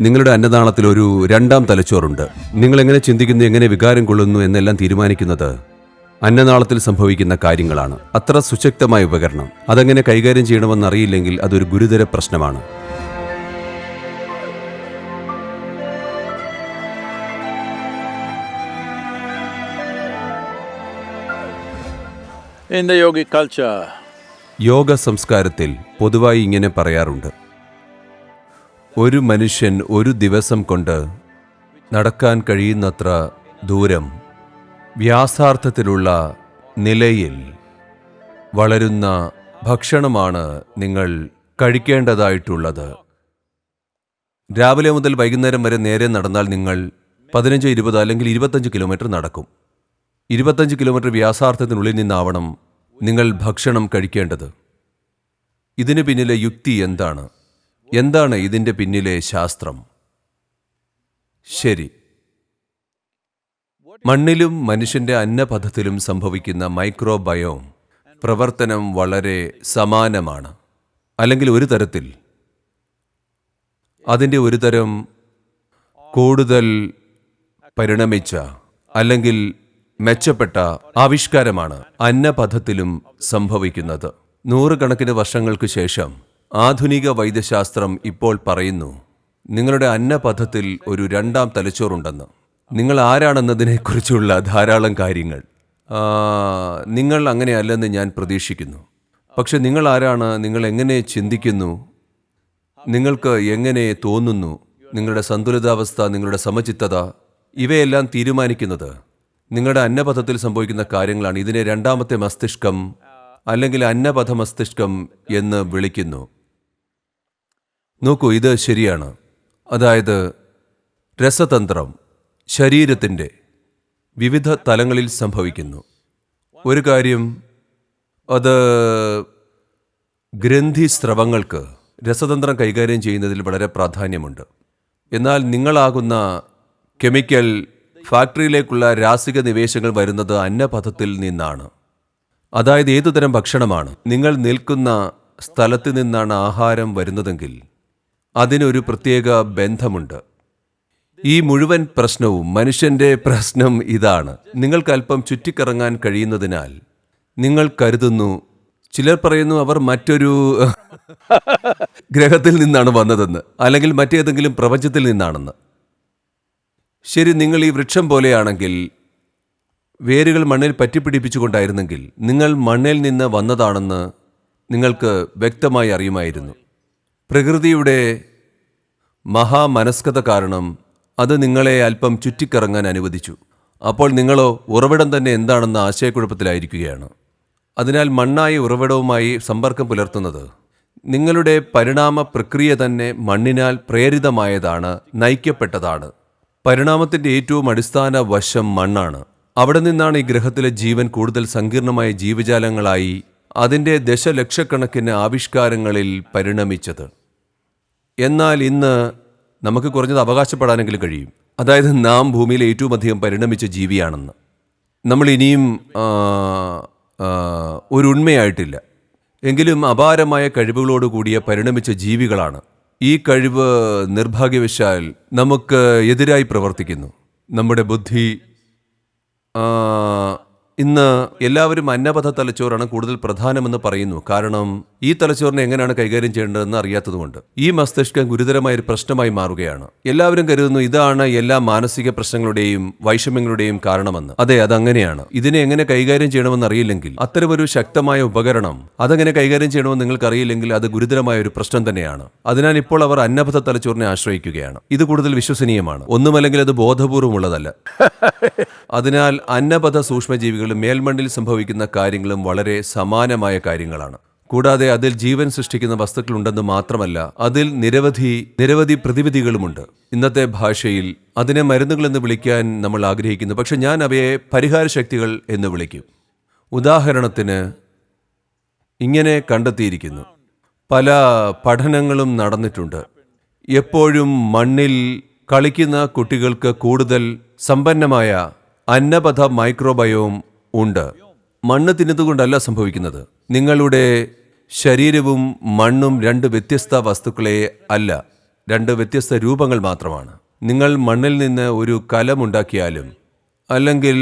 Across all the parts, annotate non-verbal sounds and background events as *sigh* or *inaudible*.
നിങ്ങളുടെ അന്നദാനത്തിൽ ഒരു രണ്ടാം തലച്ചോറുണ്ട്. നിങ്ങൾ എങ്ങനെ ചിന്തിക്കുന്നു എങ്ങനെ വികാരം കൊള്ളുന്നു എന്നെല്ലാം തീരുമാനിക്കുന്നത് അന്നനാളത്തിൽ സംഭവിക്കുന്ന കാര്യങ്ങളാണ്. അത്ര സുശക്തമായ ഉപകരണം. അതെങ്ങനെ കൈകാര്യം ചെയ്യണമെന്ന് അറിയില്ലെങ്കിൽ അതൊരു ഗുരുതര പ്രശ്നമാണ്. യോഗ സംസ്കാരത്തിൽ പൊതുവായി ഇങ്ങനെ പറയാറുണ്ട്. ഒരു മനുഷ്യൻ ഒരു ദിവസം കൊണ്ട് നടക്കാൻ കഴിയുന്നത്ര ദൂരം വ്യാസാർത്ഥത്തിലുള്ള നിലയിൽ വളരുന്ന ഭക്ഷണമാണ് നിങ്ങൾ കഴിക്കേണ്ടതായിട്ടുള്ളത്. രാവിലെ മുതൽ വൈകുന്നേരം വരെ നേരെ നടന്നാൽ നിങ്ങൾ പതിനഞ്ച് ഇരുപത് അല്ലെങ്കിൽ ഇരുപത്തഞ്ച് കിലോമീറ്റർ നടക്കും. ഇരുപത്തഞ്ച് കിലോമീറ്റർ വ്യാസാർത്ഥത്തിനുള്ളിൽ നിന്നാവണം നിങ്ങൾ ഭക്ഷണം കഴിക്കേണ്ടത്. ഇതിന് പിന്നിലെ യുക്തി എന്താണ്? എന്താണ് ഇതിന്റെ പിന്നിലെ ശാസ്ത്രം? ശരി. മണ്ണിലും മനുഷ്യന്റെ അന്നപഥത്തിലും സംഭവിക്കുന്ന മൈക്രോബയോം പ്രവർത്തനം വളരെ സമാനമാണ്. അല്ലെങ്കിൽ ഒരു തരത്തിൽ അതിന്റെ ഒരു തരം കൂടുതൽ പരിണമിച്ച അല്ലെങ്കിൽ മെച്ചപ്പെട്ട ആവിഷ്കാരമാണ് അന്നപഥത്തിലും സംഭവിക്കുന്നത്. നൂറുകണക്കിന് വർഷങ്ങൾക്ക് ശേഷം ആധുനിക വൈദ്യശാസ്ത്രം ഇപ്പോൾ പറയുന്നു നിങ്ങളുടെ അന്നപഥത്തിൽ ഒരു രണ്ടാം തലച്ചോറുണ്ടെന്ന്. നിങ്ങൾ ആരാണെന്നതിനെക്കുറിച്ചുള്ള ധാരാളം കാര്യങ്ങൾ. നിങ്ങൾ അങ്ങനെയല്ലെന്ന് ഞാൻ പ്രതീക്ഷിക്കുന്നു. പക്ഷെ നിങ്ങൾ ആരാണ് നിങ്ങൾ എങ്ങനെ ചിന്തിക്കുന്നു നിങ്ങൾക്ക് എങ്ങനെ തോന്നുന്നു നിങ്ങളുടെ സന്തുലിതാവസ്ഥ നിങ്ങളുടെ സമചിത്തത ഇവയെല്ലാം തീരുമാനിക്കുന്നത് നിങ്ങളുടെ അന്നപഥത്തിൽ സംഭവിക്കുന്ന കാര്യങ്ങളാണ്. ഇതിനെ രണ്ടാമത്തെ മസ്തിഷ്കം അല്ലെങ്കിൽ അന്നപഥ മസ്തിഷ്കം എന്ന് വിളിക്കുന്നു. നോക്കൂ ഇത് ശരിയാണ്. അതായത് രസതന്ത്രം ശരീരത്തിന്റെ വിവിധ തലങ്ങളിൽ സംഭവിക്കുന്നു. ഒരു കാര്യം അത് ഗ്രന്ഥിസ്രവങ്ങൾക്ക് രസതന്ത്രം കൈകാര്യം ചെയ്യുന്നതിൽ വളരെ പ്രാധാന്യമുണ്ട്. എന്നാൽ നിങ്ങളാകുന്ന കെമിക്കൽ ഫാക്ടറിയിലേക്കുള്ള രാസിക നിവേശങ്ങൾ വരുന്നത് അന്നപഥത്തിൽ നിന്നാണ്. അതായത് ഏതുതരം ഭക്ഷണമാണ്? നിങ്ങൾ നിൽക്കുന്ന സ്ഥലത്ത് നിന്നാണ് ആഹാരം വരുന്നതെങ്കിൽ അതിനൊരു പ്രത്യേക ബന്ധമുണ്ട്. ഈ മുഴുവൻ പ്രശ്നവും മനുഷ്യന്റെ പ്രശ്നം ഇതാണ്. നിങ്ങൾക്ക് അല്പം ചുറ്റിക്കറങ്ങാൻ കഴിയുന്നതിനാൽ നിങ്ങൾ കരുതുന്നു ചിലർ പറയുന്നു അവർ മറ്റൊരു *laughs* ഗ്രഹത്തിൽ നിന്നാണ് വന്നതെന്ന് അല്ലെങ്കിൽ മറ്റേതെങ്കിലും പ്രപഞ്ചത്തിൽ നിന്നാണെന്ന്. ശരി നിങ്ങൾ ഈ വൃക്ഷം പോലെയാണെങ്കിൽ വേരുകൾ മണ്ണിൽ പറ്റിപ്പിടിപ്പിച്ചുകൊണ്ടായിരുന്നെങ്കിൽ നിങ്ങൾ മണ്ണിൽ നിന്ന് വന്നതാണെന്ന് നിങ്ങൾക്ക് വ്യക്തമായി അറിയുമായിരുന്നു. പ്രകൃതിയുടെ മഹാമനസ്കത കാരണം അത് നിങ്ങളെ അല്പം ചുറ്റിക്കറങ്ങാൻ അനുവദിച്ചു. അപ്പോൾ നിങ്ങളോ ഉറവിടം തന്നെ എന്താണെന്ന ആശയക്കുഴപ്പത്തിലായിരിക്കുകയാണ്. അതിനാൽ മണ്ണായ ഉറവിടവുമായി സമ്പർക്കം പുലർത്തുന്നത് നിങ്ങളുടെ പരിണാമ പ്രക്രിയ തന്നെ മണ്ണിനാൽ പ്രേരിതമായതാണ് നയിക്കപ്പെട്ടതാണ്. പരിണാമത്തിന്റെ ഏറ്റവും അടിസ്ഥാന വശം മണ്ണാണ്. അവിടെ നിന്നാണ് ഈ ഗ്രഹത്തിലെ ജീവൻ കൂടുതൽ സങ്കീർണമായ ജീവജാലങ്ങളായി അതിന്റെ ദശലക്ഷക്കണക്കിന് ആവിഷ്കാരങ്ങളിൽ പരിണമിച്ചത്. എന്നാൽ ഇന്ന് നമുക്ക് കുറഞ്ഞത് അവകാശപ്പെടാനെങ്കിലും കഴിയും. അതായത് നാം ഭൂമിയിൽ ഏറ്റവും അധികം പരിണമിച്ച ജീവിയാണെന്ന്. നമ്മൾ ഇനിയും ആ, ആ, ഒരു ഉണ്മയായിട്ടില്ല എങ്കിലും അപാരമായ കഴിവുകളോട് കൂടിയ പരിണമിച്ച ജീവികളാണ്. ഈ കഴിവ് നിർഭാഗ്യവശാൽ നമുക്ക് എതിരായി പ്രവർത്തിക്കുന്നു. നമ്മുടെ ബുദ്ധി ഇന്ന് എല്ലാവരും അന്നപഥ തലച്ചോറാണ് കൂടുതൽ പ്രധാനമെന്ന് പറയുന്നു. കാരണം ഈ തലച്ചോറിനെ എങ്ങനെയാണ് കൈകാര്യം ചെയ്യേണ്ടതെന്ന് അറിയാത്തതുകൊണ്ട്. ഈ മസ്തിഷ്കം ഗുരുതരമായ ഒരു പ്രശ്നമായി മാറുകയാണ്. എല്ലാവരും കരുതുന്നു ഇതാണ് എല്ലാ മാനസിക പ്രശ്നങ്ങളുടെയും വൈഷമ്യങ്ങളുടെയും കാരണമെന്ന്. അതെ അതങ്ങനെയാണ്. ഇതിനെ എങ്ങനെ കൈകാര്യം ചെയ്യണമെന്ന് അറിയില്ലെങ്കിൽ അത്തരമൊരു ശക്തമായ ഉപകരണം അതെങ്ങനെ കൈകാര്യം ചെയ്യണമെന്ന് നിങ്ങൾക്ക് അറിയില്ലെങ്കിൽ അത് ഗുരുതരമായ ഒരു പ്രശ്നം തന്നെയാണ്. അതിനാൽ ഇപ്പോൾ അവർ അന്നപഥ തലച്ചോറിനെ ആശ്രയിക്കുകയാണ്. ഇത് കൂടുതൽ വിശ്വസനീയമാണ്. ഒന്നുമല്ലെങ്കിൽ അത് ബോധപൂർവമുള്ളതല്ല. *laughs* അതിനാൽ അന്നപഥ സൂക്ഷ്മജീവികളും മേൽമണ്ണിൽ സംഭവിക്കുന്ന കാര്യങ്ങളും വളരെ സമാനമായ കാര്യങ്ങളാണ്. കൂടാതെ അതിൽ ജീവൻ സൃഷ്ടിക്കുന്ന വസ്തുക്കളുണ്ടെന്ന് മാത്രമല്ല അതിൽ നിരവധി നിരവധി പ്രതിവിധികളുമുണ്ട്. ഇന്നത്തെ ഭാഷയിൽ അതിനെ മരുന്നുകൾ എന്ന് വിളിക്കാൻ നമ്മൾ ആഗ്രഹിക്കുന്നു. പക്ഷെ ഞാൻ അവയെ പരിഹാര ശക്തികൾ എന്ന് വിളിക്കും. ഉദാഹരണത്തിന് ഇങ്ങനെ കണ്ടെത്തിയിരിക്കുന്നു. പല പഠനങ്ങളും നടന്നിട്ടുണ്ട്. എപ്പോഴും മണ്ണിൽ കളിക്കുന്ന കുട്ടികൾക്ക് കൂടുതൽ സമ്പന്നമായ അന്നപഥ മൈക്രോബയോം ഉണ്ട്. മണ്ണ് തിന്നതുകൊണ്ടല്ല സംഭവിക്കുന്നത്. നിങ്ങളുടെ ശരീരവും മണ്ണും രണ്ട് വ്യത്യസ്ത വസ്തുക്കളെ അല്ല രണ്ട് വ്യത്യസ്ത രൂപങ്ങൾ മാത്രമാണ്. നിങ്ങൾ മണ്ണിൽ നിന്ന് ഒരു കലമുണ്ടാക്കിയാലും അല്ലെങ്കിൽ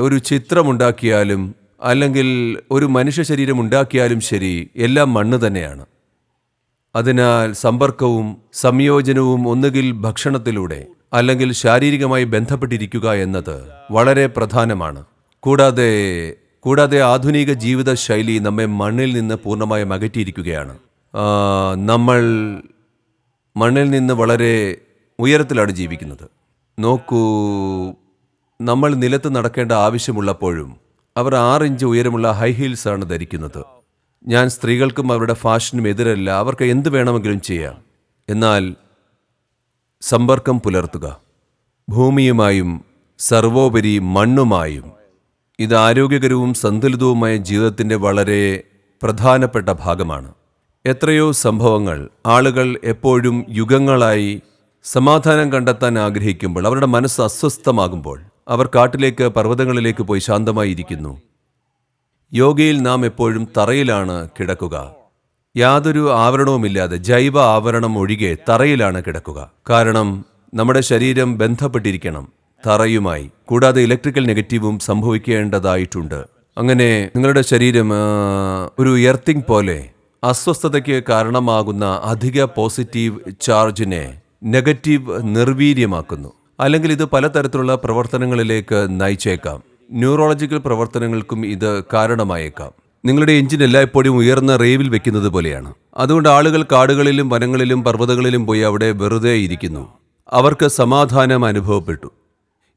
ഒരു ചിത്രമുണ്ടാക്കിയാലും അല്ലെങ്കിൽ ഒരു മനുഷ്യ ശരീരം ഉണ്ടാക്കിയാലും ശരി എല്ലാം മണ്ണ് തന്നെയാണ്. അതിനാൽ സമ്പർക്കവും സംയോജനവും ഒന്നുകിൽ ഭക്ഷണത്തിലൂടെ അല്ലെങ്കിൽ ശാരീരികമായി ബന്ധപ്പെട്ടിരിക്കുക എന്നത് വളരെ പ്രധാനമാണ്. കൂടാതെ കൂടാതെ ആധുനിക ജീവിത ശൈലി നമ്മെ മണ്ണിൽ നിന്ന് പൂർണമായും അകറ്റിയിരിക്കുകയാണ്. നമ്മൾ മണ്ണിൽ നിന്ന് വളരെ ഉയരത്തിലാണ് ജീവിക്കുന്നത്. നോക്കൂ നമ്മൾ നിലത്ത് നടക്കേണ്ട ആവശ്യമുള്ളപ്പോഴും അവർ ആറ് ഇഞ്ച് ഉയരമുള്ള ഹൈ ഹീൽസാണ് ധരിക്കുന്നത്. ഞാൻ സ്ത്രീകൾക്കും അവരുടെ ഫാഷനും എതിരല്ല അവർക്ക് എന്ത് വേണമെങ്കിലും ചെയ്യാം. എന്നാൽ സമ്പർക്കം പുലർത്തുക. ഭൂമിയുമായും സർവോപരി മണ്ണുമായും ഇത് ആരോഗ്യകരവും സന്തുലിതവുമായ ജീവിതത്തിന്റെ വളരെ പ്രധാനപ്പെട്ട ഭാഗമാണ്. എത്രയോ സംഭവങ്ങൾ ആളുകൾ എപ്പോഴും യുഗങ്ങളായി സമാധാനം കണ്ടെത്താൻ ആഗ്രഹിക്കുമ്പോൾ അവരുടെ മനസ്സ് അസ്വസ്ഥമാകുമ്പോൾ അവർ കാട്ടിലേക്ക് പർവതങ്ങളിലേക്ക് പോയി ശാന്തമായി ഇരിക്കുന്നു യോഗയിൽ നാം എപ്പോഴും തറയിലാണ് കിടക്കുക. യാതൊരു ആവരണവുമില്ലാതെ ജൈവ ആവരണം ഒഴികെ തറയിലാണ് കിടക്കുക. കാരണം നമ്മുടെ ശരീരം ബന്ധപ്പെട്ടിരിക്കണം. തറയുമായി. കൂടാതെ ഇലക്ട്രിക്കൽ നെഗറ്റീവും സംഭവിക്കേണ്ടതായിട്ടുണ്ട്. അങ്ങനെ നിങ്ങളുടെ ശരീരം ഒരു എർത്തിങ് പോലെ അസ്വസ്ഥതയ്ക്ക് കാരണമാകുന്ന അധിക പോസിറ്റീവ് ചാർജിനെ നെഗറ്റീവ് നിർവീര്യമാക്കുന്നു. അല്ലെങ്കിൽ ഇത് പലതരത്തിലുള്ള പ്രവർത്തനങ്ങളിലേക്ക് നയിച്ചേക്കാം. ന്യൂറോളജിക്കൽ പ്രവർത്തനങ്ങൾക്കും ഇത് കാരണമായേക്കാം. നിങ്ങളുടെ എഞ്ചിൻ എല്ലായ്പ്പോഴും ഉയർന്ന റേവിൽ വെക്കുന്നത് പോലെയാണ്. അതുകൊണ്ട് ആളുകൾ കാടുകളിലും വനങ്ങളിലും പർവതങ്ങളിലും പോയി അവിടെ വെറുതെ ഇരിക്കുന്നു. അവർക്ക് സമാധാനം അനുഭവപ്പെട്ടു.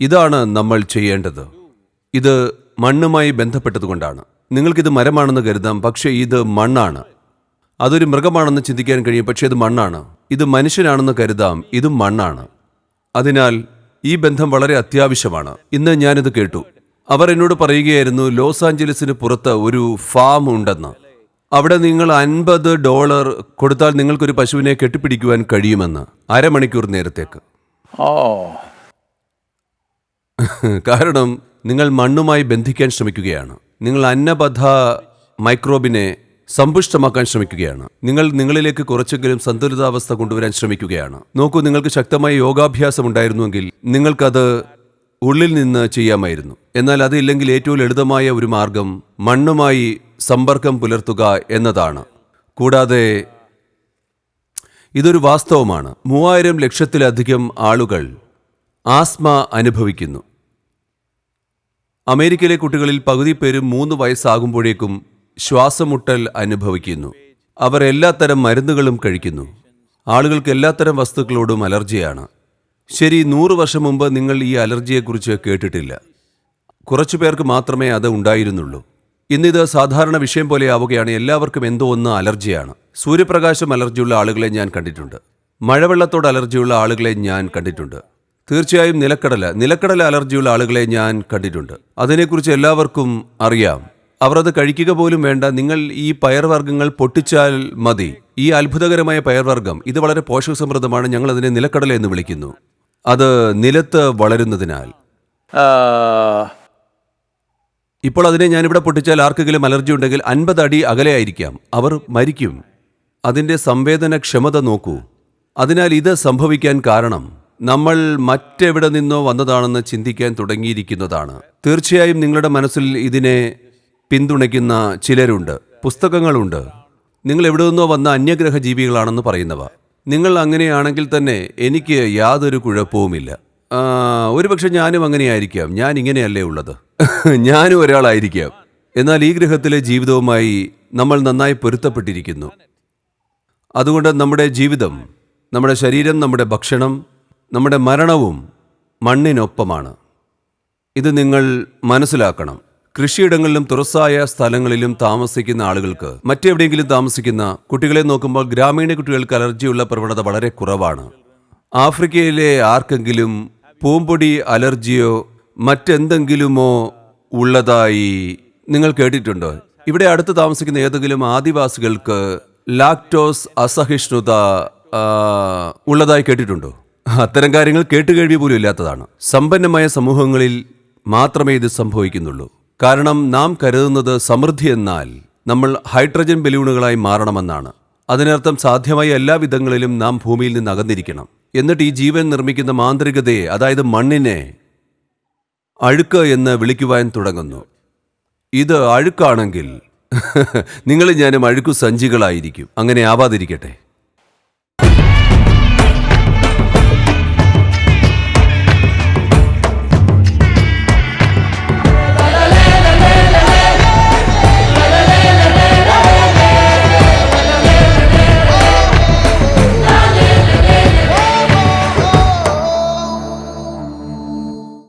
ഇതാണ് നമ്മൾ ചെയ്യേണ്ടത്. ഇത് മണ്ണുമായി ബന്ധപ്പെട്ടതുകൊണ്ടാണ്. നിങ്ങൾക്കിത് മരമാണെന്ന് കരുതാം പക്ഷേ ഇത് മണ്ണാണ്. അതൊരു മൃഗമാണെന്ന് ചിന്തിക്കാൻ കഴിയും പക്ഷേ ഇത് മണ്ണാണ്. ഇത് മനുഷ്യനാണെന്ന് കരുതാം ഇതും മണ്ണാണ്. അതിനാൽ ഈ ബന്ധം വളരെ അത്യാവശ്യമാണ്. ഇന്ന് ഞാനിത് കേട്ടു. അവർ എന്നോട് പറയുകയായിരുന്നു ലോസ് ആഞ്ചലസിന് പുറത്ത് ഒരു ഫാം ഉണ്ടെന്ന്. അവിടെ നിങ്ങൾ അൻപത് ഡോളർ കൊടുത്താൽ നിങ്ങൾക്കൊരു പശുവിനെ കെട്ടിപ്പിടിക്കുവാൻ കഴിയുമെന്ന്. അരമണിക്കൂർ നേരത്തേക്ക്. Oh, *laughs* കാരണം നിങ്ങൾ മണ്ണുമായി ബന്ധിക്കാൻ ശ്രമിക്കുകയാണ്. നിങ്ങൾ അന്നബദ്ധ മൈക്രോബിനെ സമ്പുഷ്ടമാക്കാൻ ശ്രമിക്കുകയാണ്. നിങ്ങൾ നിങ്ങളിലേക്ക് കുറച്ചെങ്കിലും സന്തുലിതാവസ്ഥ കൊണ്ടുവരാൻ ശ്രമിക്കുകയാണ്. നോക്കൂ നിങ്ങൾക്ക് ശക്തമായ യോഗാഭ്യാസം ഉണ്ടായിരുന്നുവെങ്കിൽ നിങ്ങൾക്കത് ഉള്ളിൽ നിന്ന് ചെയ്യാമായിരുന്നു. എന്നാൽ അതില്ലെങ്കിൽ ഏറ്റവും ലളിതമായ ഒരു മാർഗം മണ്ണുമായി സമ്പർക്കം പുലർത്തുക എന്നതാണ്. കൂടാതെ ഇതൊരു വാസ്തവമാണ്. മൂവായിരം ലക്ഷത്തിലധികം ആളുകൾ ആസ്മ അനുഭവിക്കുന്നു. അമേരിക്കയിലെ കുട്ടികളിൽ പകുതി പേരും മൂന്ന് വയസ്സാകുമ്പോഴേക്കും ശ്വാസമുട്ടൽ അനുഭവിക്കുന്നു. അവർ എല്ലാത്തരം മരുന്നുകളും കഴിക്കുന്നു. ആളുകൾക്ക് എല്ലാത്തരം വസ്തുക്കളോടും അലർജിയാണ്. ശരി നൂറ് വർഷം മുമ്പ് നിങ്ങൾ ഈ അലർജിയെക്കുറിച്ച് കേട്ടിട്ടില്ല. കുറച്ചു പേർക്ക് മാത്രമേ അത് ഉണ്ടായിരുന്നുള്ളൂ. ഇന്നിത് സാധാരണ വിഷയം പോലെ ആവുകയാണ്. എല്ലാവർക്കും എന്തോ ഒന്ന് അലർജിയാണ്. സൂര്യപ്രകാശം അലർജിയുള്ള ആളുകളെ ഞാൻ കണ്ടിട്ടുണ്ട്. മഴവെള്ളത്തോട് അലർജിയുള്ള ആളുകളെ ഞാൻ കണ്ടിട്ടുണ്ട്. തീർച്ചയായും നിലക്കടല. നിലക്കടല അലർജിയുള്ള ആളുകളെ ഞാൻ കണ്ടിട്ടുണ്ട്. അതിനെക്കുറിച്ച് എല്ലാവർക്കും അറിയാം. അവർ അത് കഴിക്കുക പോലും വേണ്ട. നിങ്ങൾ ഈ പയർവർഗങ്ങൾ പൊട്ടിച്ചാൽ മതി. ഈ അത്ഭുതകരമായ പയർവർഗം ഇത് വളരെ പോഷകസമൃദ്ധമാണ്. ഞങ്ങൾ അതിനെ നിലക്കടല എന്ന് വിളിക്കുന്നു. അത് നിലത്ത് വളരുന്നതിനാൽ. ഇപ്പോൾ അതിനെ ഞാനിവിടെ പൊട്ടിച്ചാൽ ആർക്കെങ്കിലും അലർജി ഉണ്ടെങ്കിൽ അൻപത് അടി അകലെയായിരിക്കാം അവർ മരിക്കും. അതിന്റെ സംവേദനക്ഷമത നോക്കൂ. അതിനാൽ ഇത് സംഭവിക്കാൻ കാരണം നമ്മൾ മറ്റെവിടെ നിന്നോ വന്നതാണെന്ന് ചിന്തിക്കാൻ തുടങ്ങിയിരിക്കുന്നതാണ്. തീർച്ചയായും നിങ്ങളുടെ മനസ്സിൽ ഇതിനെ പിന്തുണയ്ക്കുന്ന ചിലരുണ്ട് പുസ്തകങ്ങളുണ്ട്. നിങ്ങൾ എവിടെ നിന്നോ വന്ന അന്യഗ്രഹ ജീവികളാണെന്ന് പറയുന്നവ. നിങ്ങൾ അങ്ങനെയാണെങ്കിൽ തന്നെ എനിക്ക് യാതൊരു കുഴപ്പവുമില്ല. ഒരുപക്ഷെ ഞാനും അങ്ങനെയായിരിക്കാം. ഞാൻ ഇങ്ങനെയല്ലേ ഉള്ളത്? *laughs* ഞാനും ഒരാളായിരിക്കാം. എന്നാൽ ഈ ഗ്രഹത്തിലെ ജീവിതവുമായി നമ്മൾ നന്നായി പൊരുത്തപ്പെട്ടിരിക്കുന്നു. അതുകൊണ്ട് നമ്മുടെ ജീവിതം നമ്മുടെ ശരീരം നമ്മുടെ ഭക്ഷണം നമ്മുടെ മരണവും മണ്ണിനൊപ്പമാണ്. ഇത് നിങ്ങൾ മനസ്സിലാക്കണം. കൃഷിയിടങ്ങളിലും തുറസായ സ്ഥലങ്ങളിലും താമസിക്കുന്ന ആളുകൾക്ക് മറ്റെവിടെയെങ്കിലും താമസിക്കുന്ന കുട്ടികളെ നോക്കുമ്പോൾ ഗ്രാമീണ കുട്ടികൾക്ക് അലർജിയുള്ള പ്രവണത വളരെ കുറവാണ്. ആഫ്രിക്കയിലെ ആർക്കെങ്കിലും പൂമ്പൊടി അലർജിയോ മറ്റെന്തെങ്കിലുമോ ഉള്ളതായി നിങ്ങൾ കേട്ടിട്ടുണ്ടോ? ഇവിടെ അടുത്ത് താമസിക്കുന്ന ഏതെങ്കിലും ആദിവാസികൾക്ക് ലാക്ടോസ് അസഹിഷ്ണുത ഉള്ളതായി കേട്ടിട്ടുണ്ടോ? അത്തരം കാര്യങ്ങൾ കേട്ടുകേഴ്വി പോലും ഇല്ലാത്തതാണ്. സമ്പന്നമായ സമൂഹങ്ങളിൽ മാത്രമേ ഇത് സംഭവിക്കുന്നുള്ളൂ. കാരണം നാം കരുതുന്നത് സമൃദ്ധി എന്നാൽ നമ്മൾ ഹൈഡ്രജൻ ബലൂണുകളായി മാറണമെന്നാണ്. അതിനർത്ഥം സാധ്യമായ എല്ലാ വിധങ്ങളിലും നാം ഭൂമിയിൽ നിന്ന് അകന്നിരിക്കണം. എന്നിട്ട് ഈ ജീവൻ നിർമ്മിക്കുന്ന മാന്ത്രികതയെ അതായത് മണ്ണിനെ അഴുക്ക് എന്ന് വിളിക്കുവാൻ തുടങ്ങുന്നു. ഇത് അഴുക്കാണെങ്കിൽ *laughs* നിങ്ങൾ ഞാനും അഴുക്കു സഞ്ചികളായിരിക്കും. അങ്ങനെ ആവാതിരിക്കട്ടെ.